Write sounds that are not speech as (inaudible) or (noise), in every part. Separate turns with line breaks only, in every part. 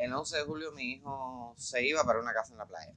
El 11 de julio mi hijo se iba para una casa en la playa.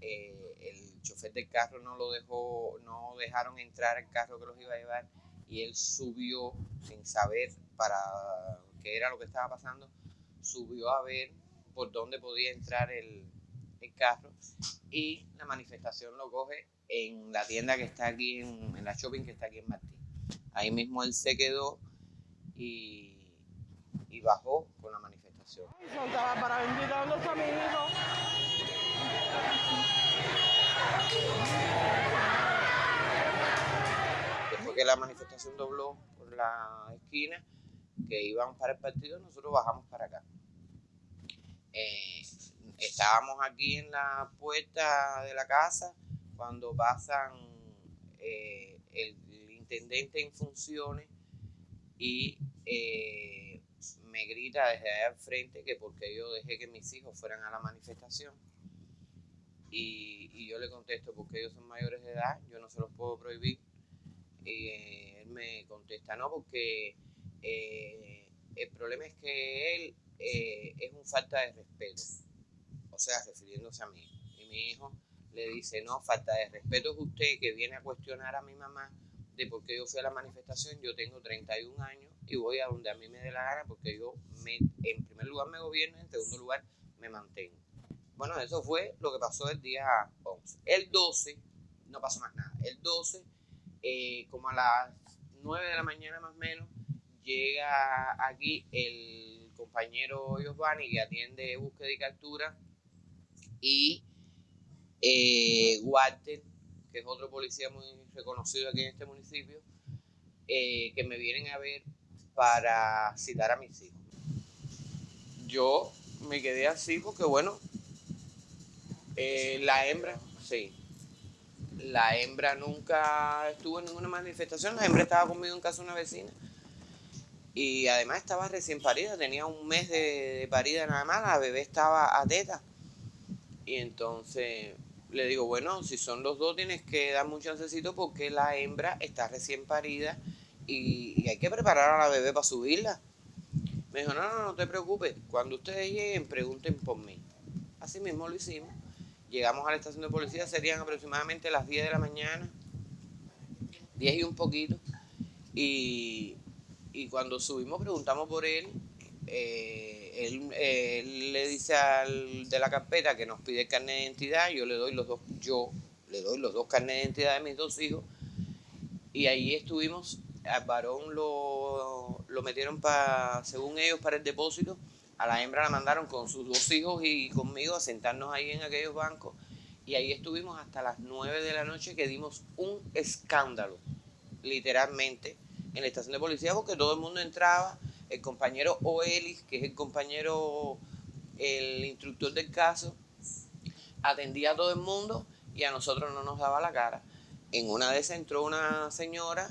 Eh, el chofer del carro no lo dejó, no dejaron entrar el carro que los iba a llevar y él subió sin saber para qué era lo que estaba pasando, subió a ver por dónde podía entrar el, el carro y la manifestación lo coge en la tienda que está aquí, en, en la shopping que está aquí en Martín. Ahí mismo él se quedó y, y bajó con la manifestación.
Santa Bárbara, bendita, ¿dónde está mi hijo?
Después que la manifestación dobló por la esquina, que iban para el partido, nosotros bajamos para acá. Eh, estábamos aquí en la puerta de la casa cuando pasan eh, el, el intendente en funciones y eh, me grita desde allá al frente que porque yo dejé que mis hijos fueran a la manifestación. Y, y yo le contesto, porque ellos son mayores de edad, yo no se los puedo prohibir. Y eh, él me contesta, no, porque eh, el problema es que él eh, es un falta de respeto. O sea, refiriéndose a mí. Y mi hijo le dice, no, falta de respeto es usted que viene a cuestionar a mi mamá de por qué yo fui a la manifestación. Yo tengo 31 años y voy a donde a mí me dé la gana porque yo, me, en primer lugar, me gobierno en segundo lugar, me mantengo. Bueno, eso fue lo que pasó el día 11. El 12, no pasó más nada. El 12, eh, como a las 9 de la mañana más o menos, llega aquí el compañero Giovanni que atiende búsqueda y captura y eh, Walter, que es otro policía muy reconocido aquí en este municipio, eh, que me vienen a ver para citar a mis hijos. Yo me quedé así porque, bueno, eh, la hembra, sí. La hembra nunca estuvo en ninguna manifestación. La hembra estaba conmigo en casa de una vecina. Y además estaba recién parida, tenía un mes de, parida nada más. La bebé estaba a. Y entonces le digo, bueno, si son los dos tienes que darme un chancecito porque la hembra está recién parida y, hay que preparar a la bebé para subirla. Me dijo, no, no, no te preocupes. Cuando ustedes lleguen, pregunten por mí. Así mismo lo hicimos. Llegamos a la estación de policía, serían aproximadamente las 10 de la mañana, 10 y un poquito. Y, y cuando subimos preguntamos por él, eh, él, le dice al de la carpeta que nos pide carnet de identidad, yo le doy los dos, yo le doy los dos carnet de identidad de mis dos hijos, y ahí estuvimos, al varón lo, lo metieron para, según ellos, para el depósito, a la hembra la mandaron con sus dos hijos y conmigo a sentarnos ahí en aquellos bancos, y ahí estuvimos hasta las 9 de la noche que dimos un escándalo, literalmente, en la estación de policía, porque todo el mundo entraba, el compañero Oelis, que es el compañero, el instructor del caso, atendía a todo el mundo y a nosotros no nos daba la cara. En una de esas entró una señora,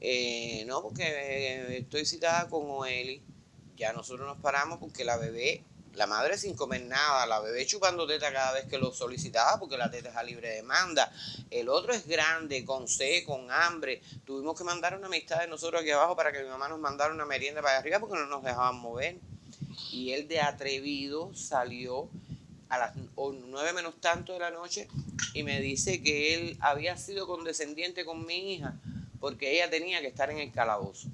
eh, no, porque estoy citada con Oelis. Ya nosotros nos paramos porque la bebé, la madre sin comer nada, la bebé chupando teta cada vez que lo solicitaba porque la teta es a libre demanda. El otro es grande, con sed, con hambre. Tuvimos que mandar una amistad de nosotros aquí abajo para que mi mamá nos mandara una merienda para allá arriba porque no nos dejaban mover. Y él de atrevido salió a las nueve menos tanto de la noche y me dice que él había sido condescendiente con mi hija porque ella tenía que estar en el calabozo.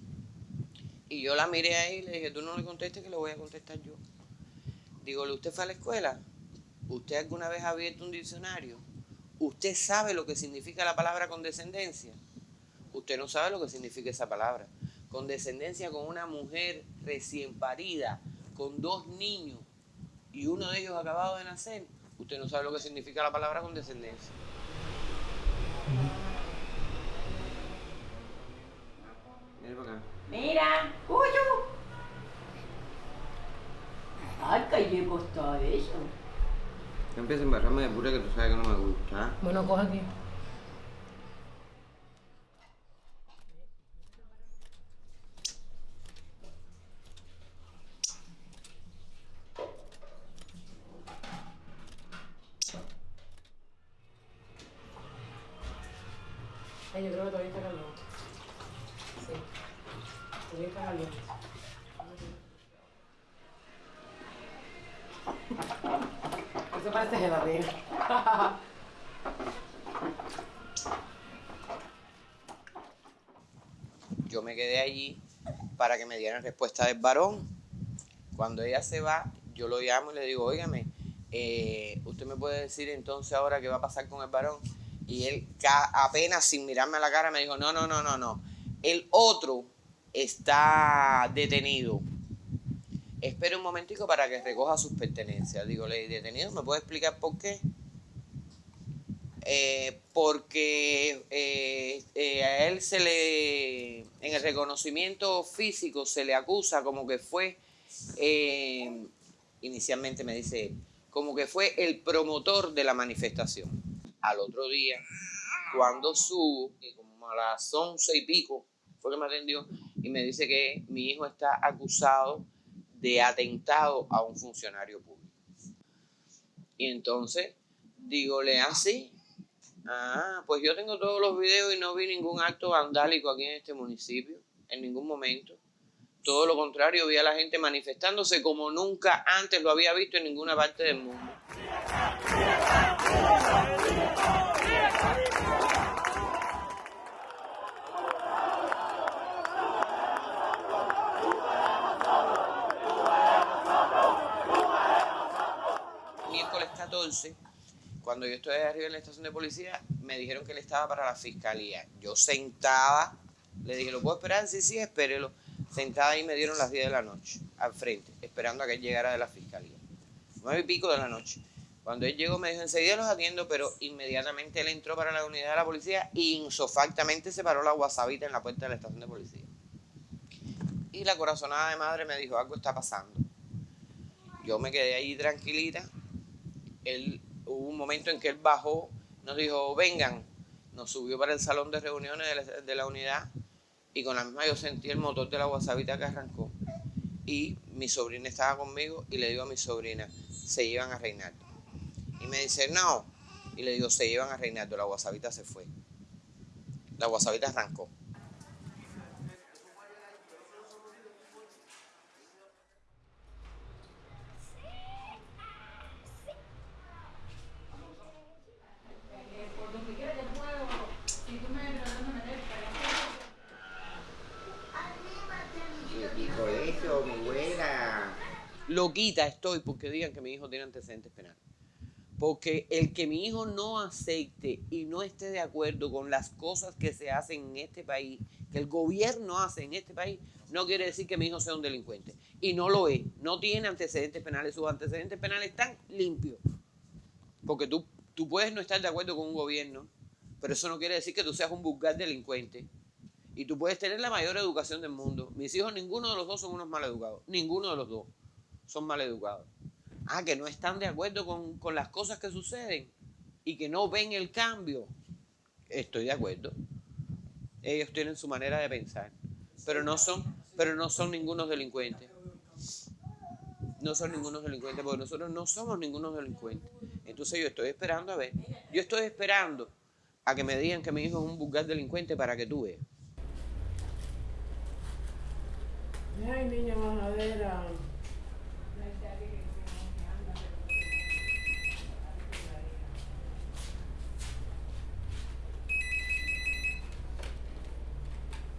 Y yo la miré ahí y le dije, tú no le contestes que le voy a contestar yo. Digo, ¿usted fue a la escuela? ¿Usted alguna vez ha abierto un diccionario? ¿Usted sabe lo que significa la palabra condescendencia? Usted no sabe lo que significa esa palabra. Condescendencia con una mujer recién parida, con dos niños y uno de ellos acabado de nacer. Usted no sabe lo que significa la palabra condescendencia. Mira para acá.
Mira, Cuyo. Ay, que le costó eso.
No empieces a embarrarme de pura que tú sabes que no me gusta.
Bueno, coge aquí. Ay, yo creo que todavía está caliente. Sí. Todavía está caliente. Eso parece gelatina. (laughs)
Yo me quedé allí para que me dieran respuesta del varón. Cuando ella se va, yo lo llamo y le digo, óigame, eh, usted me puede decir entonces ahora qué va a pasar con el varón. Y él apenas sin mirarme a la cara me dijo, no, no, no, no, no. El otro está detenido. Espere un momentico para que recoja sus pertenencias. Digo, le detenido, ¿me puede explicar por qué? Eh, porque eh, eh, a él se le, en el reconocimiento físico se le acusa como que fue, eh, inicialmente me dice, como que fue el promotor de la manifestación. Al otro día, cuando subo, como a las once y pico, fue que me atendió y me dice que mi hijo está acusado de atentado a un funcionario público. Y entonces, dígole así, Ah, pues yo tengo todos los videos y no vi ningún acto vandálico aquí en este municipio, en ningún momento. Todo lo contrario, vi a la gente manifestándose como nunca antes lo había visto en ninguna parte del mundo. Miércoles 14, cuando yo estoy arriba en la estación de policía, me dijeron que él estaba para la fiscalía. Yo sentada, le dije, ¿lo puedo esperar? Sí, sí, espérelo. Sentada ahí me dieron las 10 de la noche, al frente, esperando a que él llegara de la fiscalía. Nueve y pico de la noche. Cuando él llegó me dijo, enseguida los atiendo, pero inmediatamente él entró para la unidad de la policía y insofactamente se paró la guasabita en la puerta de la estación de policía. Y la corazonada de madre me dijo, algo está pasando. Yo me quedé ahí tranquilita. Él, hubo un momento en que él bajó, nos dijo, vengan. Nos subió para el salón de reuniones de la, unidad y con la misma yo sentí el motor de la guasabita que arrancó. Y mi sobrina estaba conmigo y le digo a mi sobrina, se llevan a Reinaldo. Y me dice, no. Y le digo, se llevan a Reinaldo, la guasabita se fue. La guasabita arrancó.
por donde quiera que puedo, si tú me tratas de meter
Dijo eso, abuela.
Loquita estoy porque digan que mi hijo tiene antecedentes penales. Porque el que mi hijo no acepte y no esté de acuerdo con las cosas que se hacen en este país, que el gobierno hace en este país, no quiere decir que mi hijo sea un delincuente. Y no lo es. No tiene antecedentes penales. Sus antecedentes penales están limpios. Porque tú, tú puedes no estar de acuerdo con un gobierno, pero eso no quiere decir que tú seas un vulgar delincuente. Y tú puedes tener la mayor educación del mundo. Mis hijos, ninguno de los dos son unos maleducados. Ninguno de los dos son maleducados. Ah, que no están de acuerdo con, con las cosas que suceden y que no ven el cambio. Estoy de acuerdo. Ellos tienen su manera de pensar. Pero no son, pero no son ningunos delincuentes. No son ningunos delincuentes, porque nosotros no somos ningunos delincuentes. Entonces yo estoy esperando a ver. Yo estoy esperando a que me digan que mi hijo es un vulgar delincuente para que tú veas.
Ay, niña majadera.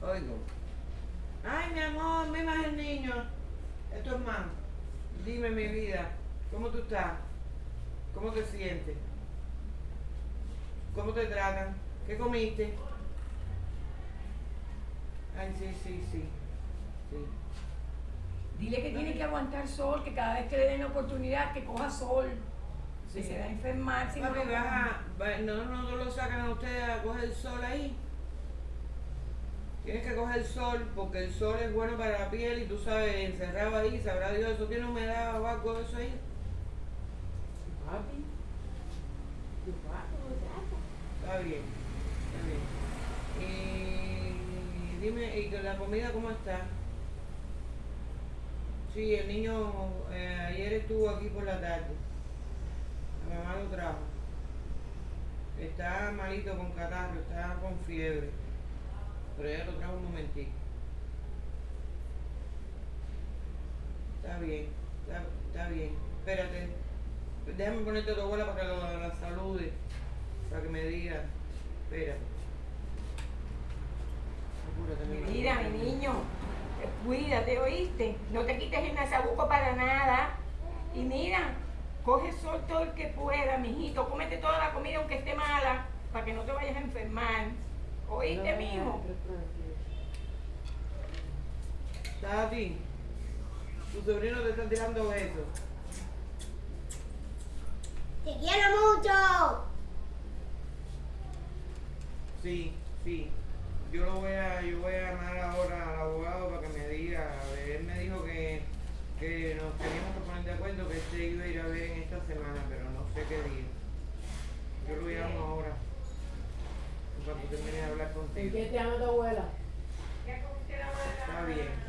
Oigo. Ay, mi amor, me más el niño. Esto es más. Dime, mi vida, ¿cómo tú estás? ¿Cómo te sientes? ¿Cómo te tratan? ¿Qué comiste? Ay, sí, sí, sí. Sí.
Dile que tiene que aguantar sol, que cada vez que le den la oportunidad que coja sol,
Sí.
que se va a enfermar. si no
Papi,
lo
vas a- va- no, no, no lo sacan a ustedes a coger el sol ahí. Tienes que coger sol porque el sol es bueno para la piel y tú sabes, encerrado ahí, sabrá Dios, ¿eso tiene humedad o algo de eso ahí?
Papi. Tu papi,
Está bien, está bien. Y dime, ¿y la comida cómo está? Sí, el niño eh, ayer estuvo aquí por la tarde. La mamá lo trajo. Está malito con catarro, está con fiebre. Pero ella lo trajo un momentito. Está bien, está, está bien.
espérate. Déjame ponerte tu abuela para que lo- la salude. Para que me diga. Espérate. Apúrate, mi madre.
Mira, mi niño, cuídate, ¿oíste? No te quites el nasabuco para nada. Y mira, coge sol todo el que pueda, mijito. Cómete toda la comida aunque esté mala, para que no te vayas a enfermar. ¿Oíste, mijo?
Tati, tu sobrino te está tirando besos.
¡Te quiero mucho!
Sí, sí. Yo lo voy a, yo voy a llamar ahora al abogado para que me diga. A ver, él me dijo que, que nos teníamos que poner de acuerdo que se iba a ir a ver en esta semana, pero no sé qué día. Yo lo llamo ahora. Para que termine de hablar
¿En
contigo.
qué te ama tu abuela?
Está bien.